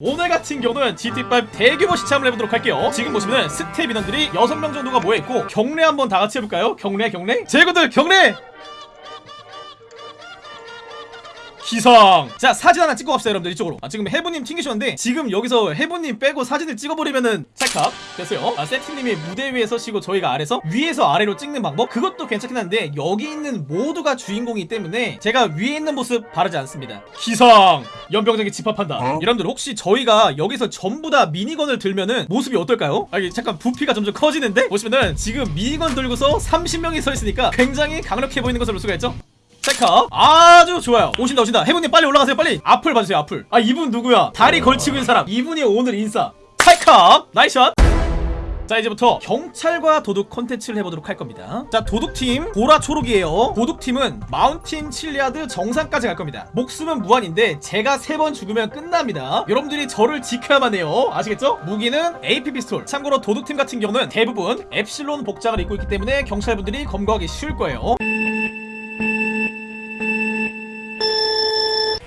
오늘 같은 경우는 GTA5 대규모 시참을 해보도록 할게요 지금 보시면 스텝 인원들이 6명 정도가 모여있고 경례 한번 다같이 해볼까요? 경례 경례? 제구들 경례! 기성. 자 사진 하나 찍고 갑시다 여러분들 이쪽으로. 아, 지금 해부님 튕기셨는데 지금 여기서 해부님 빼고 사진을 찍어버리면은 찰칵 됐어요. 아, 세팅님이 무대 위에서 쉬고 저희가 아래서 위에서 아래로 찍는 방법? 그것도 괜찮긴 한데 여기 있는 모두가 주인공이기 때문에 제가 위에 있는 모습 바라지 않습니다. 기성. 연병장에 집합한다. 어? 여러분들 혹시 저희가 여기서 전부 다 미니건을 들면은 모습이 어떨까요? 아 이게 잠깐 부피가 점점 커지는데? 보시면은 지금 미니건 들고서 30명이 서 있으니까 굉장히 강력해 보이는 것을 볼 수가 있죠? 체크업. 아주 좋아요. 오신다 오신다. 해군님 빨리 올라가세요 빨리. 앞을 봐주세요 앞을 아 이분 누구야? 다리 걸치고 있는 사람. 이분이 오늘 인싸. 체크업. Nice shot. 자 이제부터 경찰과 도둑 컨텐츠를 해보도록 할 겁니다. 자 도둑팀 보라초록이에요. 도둑팀은 마운틴 칠리아드 정상까지 갈 겁니다. 목숨은 무한인데 제가 세 번 죽으면 끝납니다. 여러분들이 저를 지켜야만 해요. 아시겠죠? 무기는 AP 피스톨. 참고로 도둑팀 같은 경우는 대부분 엡실론 복장을 입고 있기 때문에 경찰분들이 검거하기 쉬울 거예요.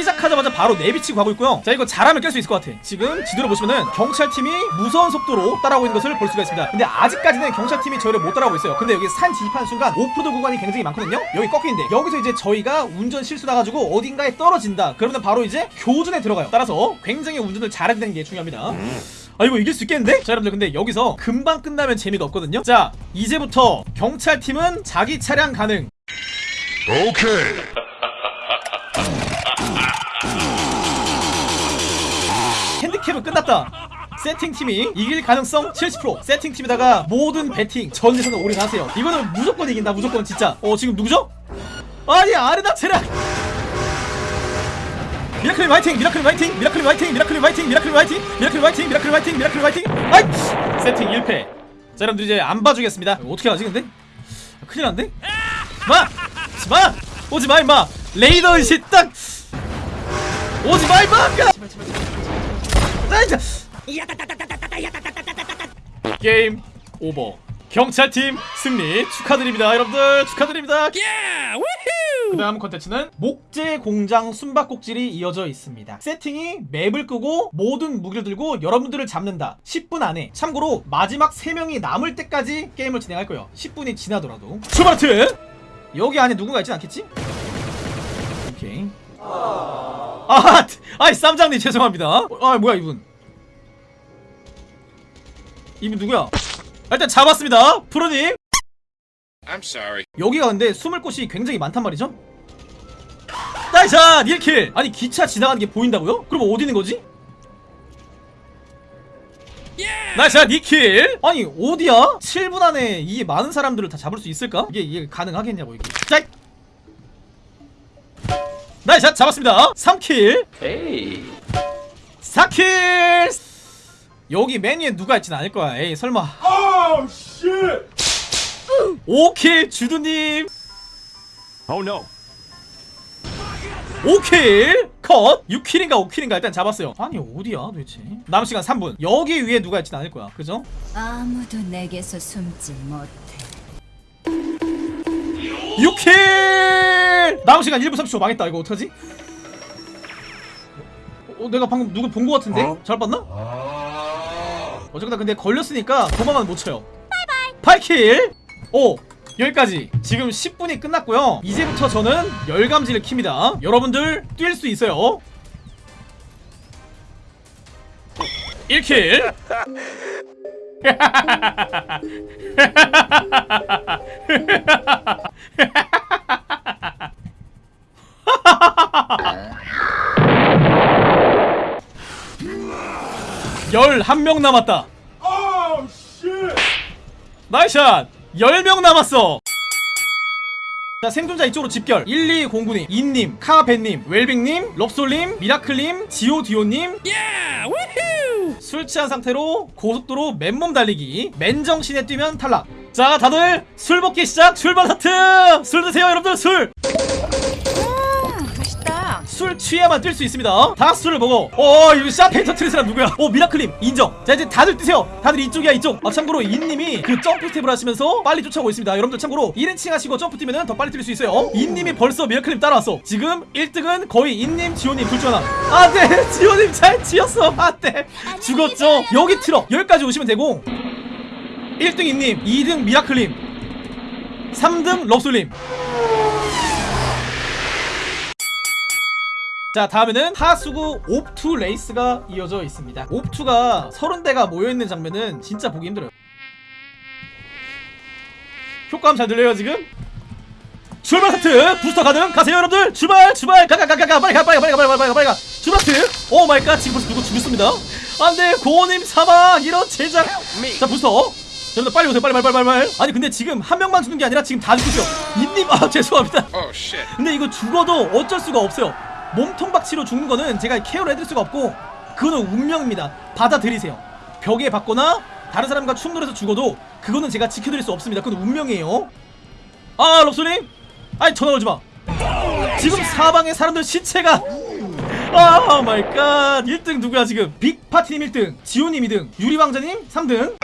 시작하자마자 바로 내비치고 가고 있고요. 자 이거 잘하면 깰 수 있을 것 같아. 지금 지도를 보시면은 경찰팀이 무서운 속도로 따라오고 있는 것을 볼 수가 있습니다. 근데 아직까지는 경찰팀이 저희를 못 따라오고 있어요. 근데 여기 산 진입하는 순간 오프로드 구간이 굉장히 많거든요? 여기 꺾이는데. 여기서 이제 저희가 운전 실수나가지고 어딘가에 떨어진다. 그러면 바로 이제 교전에 들어가요. 따라서 굉장히 운전을 잘해야 되는 게 중요합니다. 음. 아 이거 이길 수 있겠는데? 자 여러분들 근데 여기서 금방 끝나면 재미가 없거든요? 자 이제부터 경찰팀은 자기 차량 가능. 오케이. 4kill로 끝났다 세팅님이 이길 가능성 70% 세팅님에다가 모든 배팅 전 재산을 올인하세요 이거는 무조건 이긴다 무조건 진짜 어 지금 누구죠? 아니 아르나 체라 미라클 화이팅! 미라클 화이팅! 미라클 화이팅! 미라클 화이팅! 미라클 화이팅! 미라클 화이팅! 미라클 화이팅! 미라클 화이팅! 아이! 세팅 1패 자 여러분들 이제 안 봐주겠습니다 어떻게 하지 근데? 아, 큰일 난데? 마! 마! 오지마 임마! 레이더 의식 딱! 오지마 임마! 아, 게임 오버. 경찰팀 승리 축하드립니다 여러분들. 축하드립니다. 그 다음 컨텐츠는 목재 공장 숨바꼭질이 이어져 있습니다. 세팅이 맵을 끄고 모든 무기를 들고 여러분들을 잡는다. 10분 안에. 참고로 마지막 3명이 남을 때까지 게임을 진행할 거예요. 10분이 지나더라도. 출발트 여기 안에 누군가 있진 않겠지? 오케이. 아, 아이 쌈장님 죄송합니다. 아 뭐야 이분? 이분 누구야? 일단 잡았습니다, 프로님. I'm sorry. 여기가 근데 숨을 곳이 굉장히 많단 말이죠? 나이샷 1킬! 아니 기차 지나가는 게 보인다고요? 그럼 어디 있는 거지? 나이샷 2킬! 아니 어디야? 7분 안에 이 많은 사람들을 다 잡을 수 있을까? 이게 이게 가능하겠냐고 이게 자 Nice shot 잡았습니다. 3kill. 에이. 4kill. 여기 메뉴에 누가 있진 않을 거야. 에이 설마. Oh shit! 5kill 주두님. Oh no. 5kill 컷. 6kill인가 5kill인가 일단 잡았어요. 아니 어디야 도대체? 남은 시간 3분. 여기 위에 누가 있진 않을 거야. 그죠? 아무도 내게서 숨지 못해. 6kill! 남은 시간 1분 30초 망했다. 이거 어떡하지? 어, 내가 방금 누굴 본거 같은데? 어? 잘 봤나? 어쨌거나 근데 걸렸으니까 도망은 못 쳐요. 8kill! 오! 여기까지. 지금 10분이 끝났고요. 이제부터 저는 열감지를 킵니다. 여러분들 뛸 수 있어요. 1kill 한 명 남았다! 나이샷. 10명 남았어. 자 생존자 이쪽으로 집결. 1209님 인님 카벤님 웰빙님 럽솔님 미라클님 지오디오님. 술 취한 상태로 고속도로 맨몸 달리기. 맨정신에 뛰면 탈락. 자 다들 술 먹기 시작. 출발 하트! 술 드세요 여러분들. 술. 술 취해야만 뛸 수 있습니다. 다 술을 먹어. 어 이거 샴페인 터트린 사람 누구야? 어 미라클님 인정. 자 이제 다들 뛰세요. 다들 이쪽이야 이쪽. 아 참고로 인님이 그 점프 스텝을 하시면서 빨리 쫓아오고 있습니다. 여러분들 참고로 1인칭 하시고 점프 뛰면은 더 빨리 뛸 수 있어요. 인님이 벌써 미라클님 따라왔어. 지금 1등은 거의 인님 지호님 둘 중 하나 안돼 지호님 잘 지었어. 안돼 죽었죠? 여기 트럭 여기까지 오시면 되고. 1등 인님 2등 미라클님 3등 럽솔님 자 다음에는 하수구 옵투 레이스가 이어져 있습니다. 옵투가 30대가 모여있는 장면은 진짜 보기 힘들어요. 효과음 잘 들려요 지금? 출발 하트! 부스터 가능! 가세요 여러분들! 출발! 출발! 가가가가! 빨리 가 빨리 가 빨리 가 빨리 가 빨리 가 빨리 가! 출발 하트! Oh my God! 지금 벌써 누구 죽였습니다? 안돼! 고님 사망 이런 젠장! 자 부스터! 여러분들 빨리 오세요. 빨리 빨리 빨리 빨리. 아니 근데 지금 한 명만 죽는 게 아니라 지금 다 죽으세요 인님! 아 죄송합니다. Oh. 근데 이거 죽어도 어쩔 수가 없어요. 몸통 박치기로 죽는 거는 제가 케어를 해드릴 수가 없고 그거는 운명입니다. 받아들이세요. 벽에 받거나 다른 사람과 충돌 해서 죽어도 그거는 제가 지켜드릴 수 없습니다. 그건 운명이에요. 아 럽솔님, 아니 전화 걸지 마. 지금 사방에 사람들 시체가 Oh my God 1등 누구야 지금 빅파티님 1등 지호님 2등 유리왕자님 3등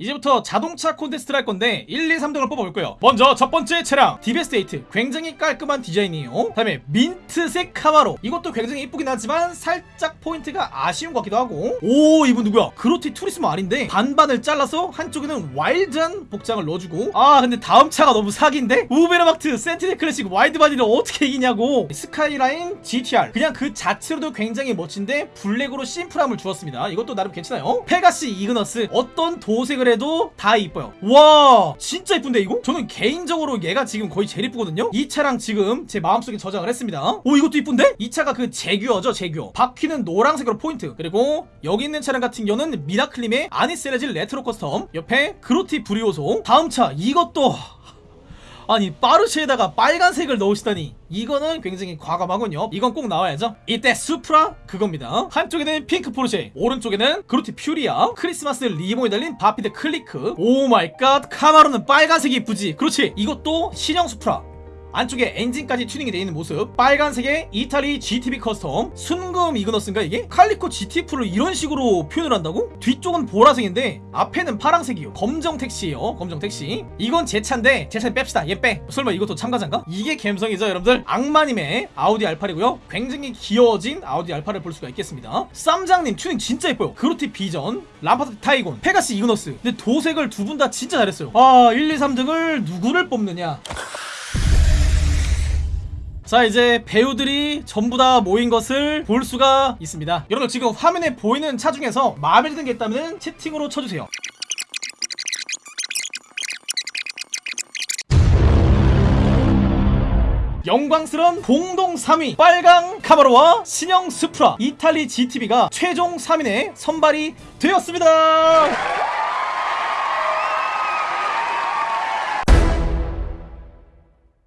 이제부터 자동차 콘테스트를 할 건데 1, 2, 3등을 뽑아볼 거예요. 먼저 첫 번째 차량 데베스테 에이트. 굉장히 깔끔한 디자인이에요. 다음에 민트색 카마로. 이것도 굉장히 이쁘긴 하지만 살짝 포인트가 아쉬운 것 같기도 하고. 오 이분 누구야? 그로티 투리스모 아닌데 반반을 잘라서 한쪽에는 와일드한 복장을 넣어주고. 아 근데 다음 차가 너무 사기인데? 우베르마트 센티넬 클래식 wide body를 어떻게 이기냐고. 스카이라인 GTR 그냥 그 자체로도 굉장히 멋진데 블랙으로 심플함을 주었습니다. 이것도 나름 괜찮아요. 페가시 이그너스. 어떤 도색을 해도 다 이뻐요. 와 진짜 이쁜데 이거? 저는 개인적으로 얘가 지금 거의 제일 이쁘거든요? 이 차랑 지금 제 마음속에 저장을 했습니다. 오 이것도 이쁜데? 이 차가 그 제규어죠 제규어. 바퀴는 노란색으로 포인트. 그리고 여기 있는 차량 같은 경우는 미라클님의 애니스 엘레지 레트로 커스텀. 옆에 그로티 브리오소 다음 차 이것도 아니 포르쉐에다가 빨간색을 넣으시다니. 이거는 굉장히 과감하군요. 이건 꼭 나와야죠. 이때 수프라 그겁니다. 한쪽에는 핑크 포르쉐 오른쪽에는 그로티 퓨리아 크리스마스 리본이 달린 바피드 클리크. Oh my God 카마로는 빨간색이 이쁘지. 그렇지. 이것도 신형 수프라 안쪽에 엔진까지 튜닝이 되어 있는 모습. 빨간색의 이탈리 GTB 커스텀. 순금 이그너스인가 이게? 칼리코 GT4를 이런 식으로 표현을 한다고? 뒤쪽은 보라색인데 앞에는 파랑색이요. 검정 택시예요. 검정 택시. 이건 제 차인데 제 차는 뺍시다. 얘 빼. 설마 이것도 참가자인가? 이게 감성이죠 여러분들? 악마님의 아우디 R8이고요. 굉장히 귀여워진 아우디 R8을 볼 수가 있겠습니다. 쌈장님 튜닝 진짜 예뻐요. 그로티 비전 람파다티 타이곤 페가시 이그너스. 근데 도색을 두 분 다 진짜 잘했어요. 아 1, 2, 3등을 누구를 뽑느냐 자 이제 배우들이 전부 다 모인 것을 볼 수가 있습니다. 여러분 지금 화면에 보이는 차 중에서 마음에 드는 게 있다면 채팅으로 쳐주세요. 영광스러운 공동 3위 빨강 카바로와 신형 스프라 이탈리 GTB가 최종 3인에 선발이 되었습니다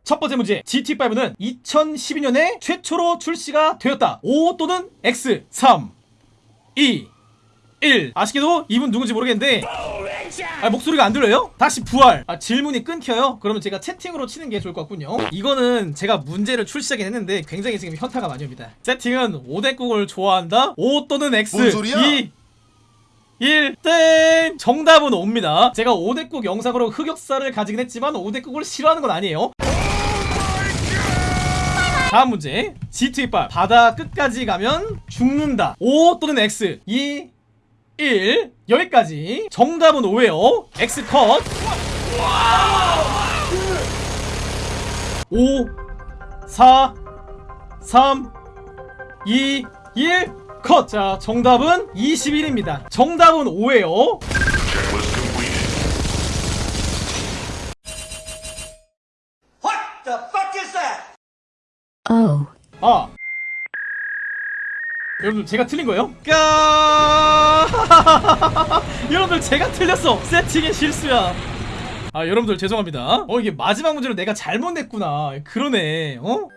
첫 번째 문제 GT5는 2012년에 최초로 출시가 되었다 O 또는 X 3 2 1 아쉽게도 이분 누군지 모르겠는데 아, 목소리가 안 들려요? 다시 부활 아, 질문이 끊겨요? 그러면 제가 채팅으로 치는 게 좋을 것 같군요 이거는 제가 문제를 출시하긴 했는데 굉장히 지금 현타가 많이 옵니다 세팅은 오뎅국을 좋아한다 O 또는 X 뭔 소리야? 2 1, 땡! 정답은 옵니다. 제가 오대국 영상으로 흑역사를 가지긴 했지만 오대국을 싫어하는 건 아니에요. 다음 문제. G2힙합. 바다 끝까지 가면 죽는다. O 또는 X. 2, 1. 여기까지. 정답은 O예요. X 컷. 5, 4, 3, 2, 1. 컷! 자, 정답은 21입니다. 정답은 5예요. Oh. 아. 여러분들 제가 틀린 거예요? 까 여러분들 제가 틀렸어 세팅의 실수야 아아 여러분들 죄송합니다 어 이게 마지막 문제로 내가 잘못 냈구나 그러네 어?